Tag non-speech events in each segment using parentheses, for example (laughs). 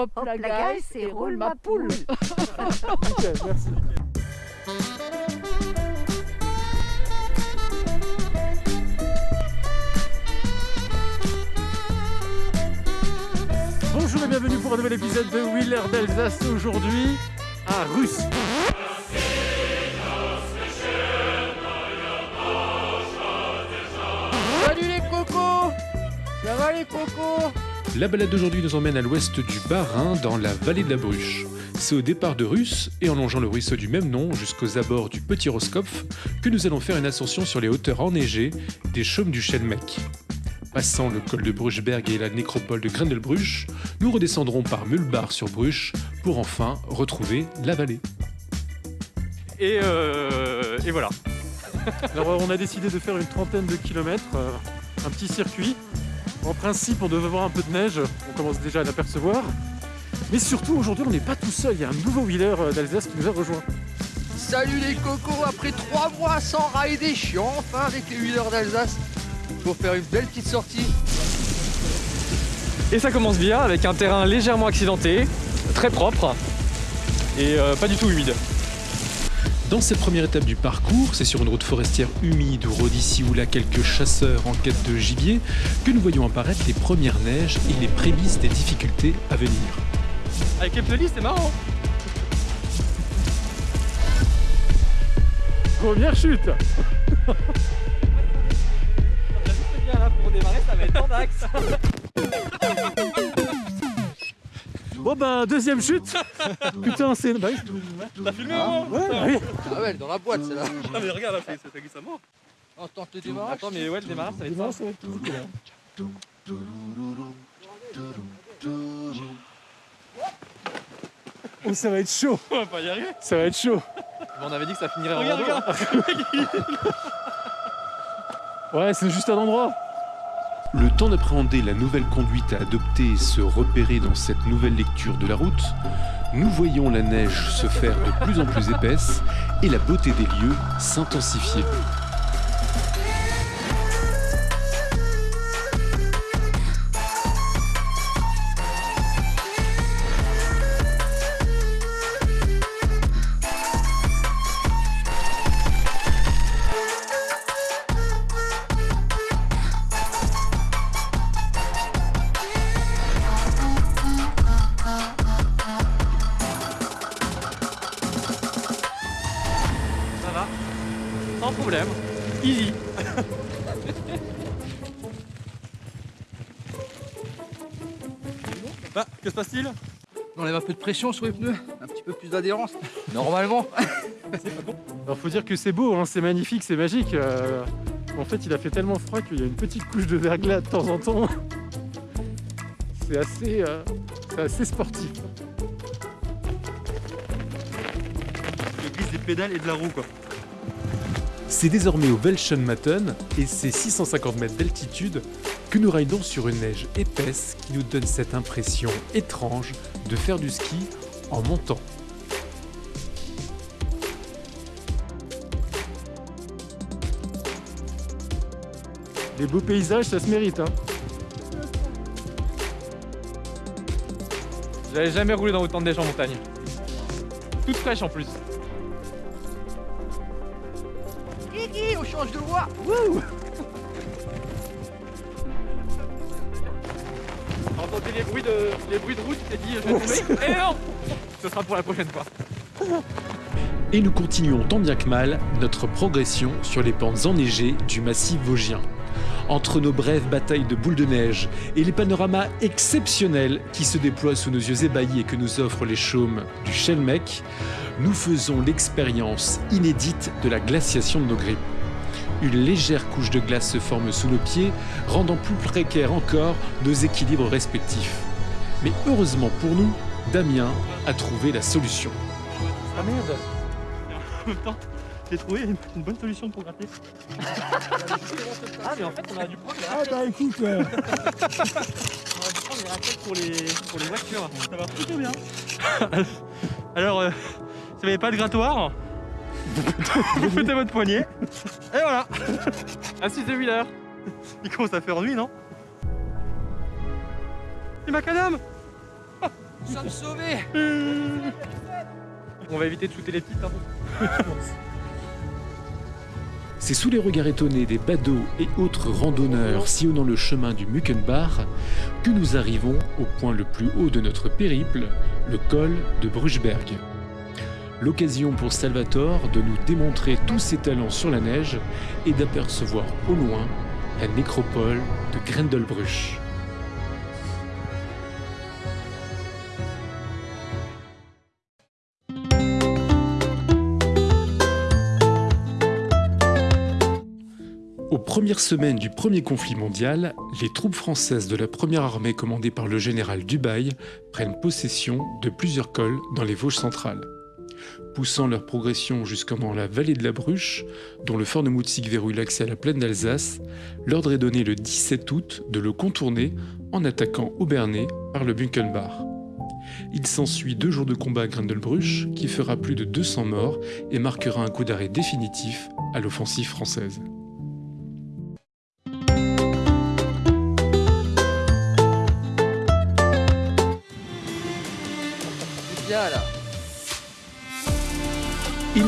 hop, la gueule, c'est roule ma poule. Ok, (laughs) merci. Bonjour et bienvenue pour un nouvel épisode de Wheeler d'Alsace aujourd'hui à Russe. Salut les cocos Ça va les cocos? La balade d'aujourd'hui nous emmène à l'ouest du Bas-Rhin, dans la vallée de la Bruche. C'est au départ de Russe et en longeant le ruisseau du même nom jusqu'aux abords du Petit Roskopf que nous allons faire une ascension sur les hauteurs enneigées des chaumes du Schelmeck. Passant le col de Bruchberg et la nécropole de Grindelbruch, nous redescendrons par Mulbar sur Bruche pour enfin retrouver la vallée. Et, euh, et voilà. Alors on a décidé de faire une trentaine de kilomètres, euh, un petit circuit. En principe on devait avoir un peu de neige, on commence déjà à l'apercevoir. Mais surtout aujourd'hui on n'est pas tout seul, il y a un nouveau wheeler euh, d'Alsace qui nous a rejoint. Salut les cocos Après trois mois sans rider, je suis enfin avec les wheelers d'Alsace pour faire une belle petite sortie. Et ça commence bien avec un terrain légèrement accidenté, très propre et euh, pas du tout humide. Dans cette première étape du parcours, c'est sur une route forestière humide où rôdent ici ou là quelques chasseurs en quête de gibier que nous voyons apparaître les premières neiges et les prémices des difficultés à venir. Avec les c'est marrant. Première chute (laughs) bien là pour démarrer, ça va être en axe. (laughs) Bon ben deuxième chute (laughs) Putain c'est... Bah, oui. T'as filmé au moins Ouais, oui. Ah ouais, elle est dans la boîte celle-là. Ah mais regarde, là, c'est c'est glissement. On tente le démarrage. Attends, mais ouais, le démarrage, ça va être ça. Ça va être. Oh ça va être chaud On va pas y arriver. Ça va être chaud on avait dit que ça finirait en Regarde, rando. (laughs) Ouais c'est juste un endroit temps d'appréhender la nouvelle conduite à adopter et se repérer dans cette nouvelle lecture de la route, nous voyons la neige se faire de plus en plus épaisse et la beauté des lieux s'intensifier. Problème. Easy. bah, que se passe-t-il? On enlève un peu de pression sur les pneus, un petit peu plus d'adhérence. (laughs) Normalement. Alors faut dire que c'est beau, hein, c'est magnifique, c'est magique. euh, en fait, il a fait tellement froid qu'il y a une petite couche de verglas de temps en temps. C'est assez, euh, c'est assez sportif. Je glisse des pédales et de la roue quoi. C'est désormais au Welschenmatten et c'est 650 mètres d'altitude que nous ridons sur une neige épaisse qui nous donne cette impression étrange de faire du ski en montant. Les beaux paysages, ça se mérite. Hein. J'avais jamais roulé dans autant de neige en montagne. Toute fraîche en plus. De entendu les bruits de, les bruits de route, t'es dit je vais tomber. Et non Ce sera pour la prochaine fois. Et nous continuons tant bien que mal notre progression sur les pentes enneigées du massif vosgien. Entre nos brèves batailles de boules de neige et les panoramas exceptionnels qui se déploient sous nos yeux ébahis et que nous offrent les chaumes du Schelmeck, nous faisons l'expérience inédite de la glaciation de nos grippes. Une légère couche de glace se forme sous nos pieds, rendant plus précaires encore nos équilibres respectifs. Mais heureusement pour nous, Damien a trouvé la solution. Ah merde En même temps, j'ai trouvé une, bonne solution pour gratter. ah mais en fait on a dû prendre les Ah bah écoute euh, (laughs) On a dû prendre les raquettes pour les, pour les voitures. Ça va plutôt bien. (laughs) Alors, euh, vous n'avez pas de grattoir, vous mettez votre poignet. Et voilà. Assise de wheeler. Il commence à faire nuit, non? C'est macadam Nous sommes sauvés On va éviter de shooter les petites. Hein. C'est sous les regards étonnés des badauds et autres randonneurs sillonnant le chemin du Muckenbach que nous arrivons au point le plus haut de notre périple, le col de Bruchberg. L'occasion pour Salvatore de nous démontrer tous ses talents sur la neige et d'apercevoir au loin la nécropole de Grendelbruch. Aux premières semaines du premier conflit mondial, les troupes françaises de la première armée commandée par le général Dubail prennent possession de plusieurs cols dans les Vosges centrales. Poussant leur progression jusqu'en la vallée de la Bruche, dont le fort de Mutzig verrouille l'accès à la plaine d'Alsace, l'ordre est donné le 17 août de le contourner en attaquant Aubernay par le Bunkenbach. Il s'ensuit deux jours de combat à Grindelbruch qui fera plus de 200 morts et marquera un coup d'arrêt définitif à l'offensive française.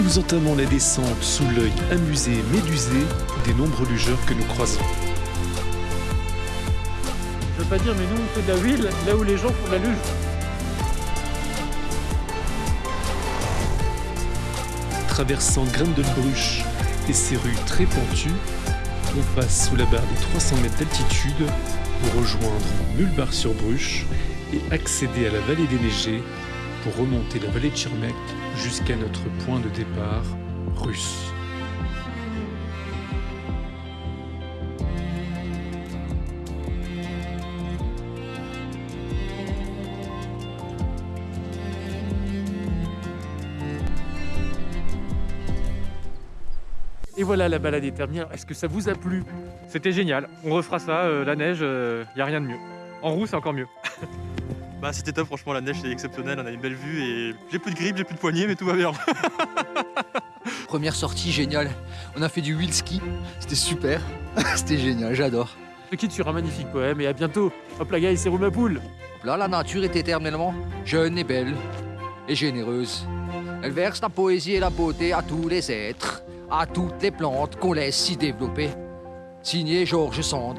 Nous entamons la descente sous l'œil amusé et médusé des nombreux lugeurs que nous croisons. Je veux pas dire, mais nous, on fait de la huile là où les gens font de la luge. Traversant Grindelbruch et ses rues très pentues, on passe sous la barre des 300 mètres d'altitude pour rejoindre Mulbach-sur-Bruche et accéder à la vallée des Neigers pour remonter la vallée de Schirmeck jusqu'à notre point de départ, russe. Et voilà, la balade est terminée. Alors, Est-ce que ça vous a plu? C'était génial. On refera ça. euh, la neige, il y a rien de mieux. En roue, c'est encore mieux. (laughs) bah, c'était top. Franchement, la neige, c'est exceptionnel. On a une belle vue et j'ai plus de grippe, j'ai plus de poignée, mais tout va bien. (laughs) Première sortie géniale. On a fait du wheel ski. C'était super. (laughs) C'était génial, j'adore. Je te quitte sur un magnifique poème et à bientôt. Hop la guys, c'est roule ma poule. Là, la nature est éternellement jeune et belle et généreuse. Elle verse la poésie et la beauté à tous les êtres, à toutes les plantes qu'on laisse s'y développer. Signé Georges Sand.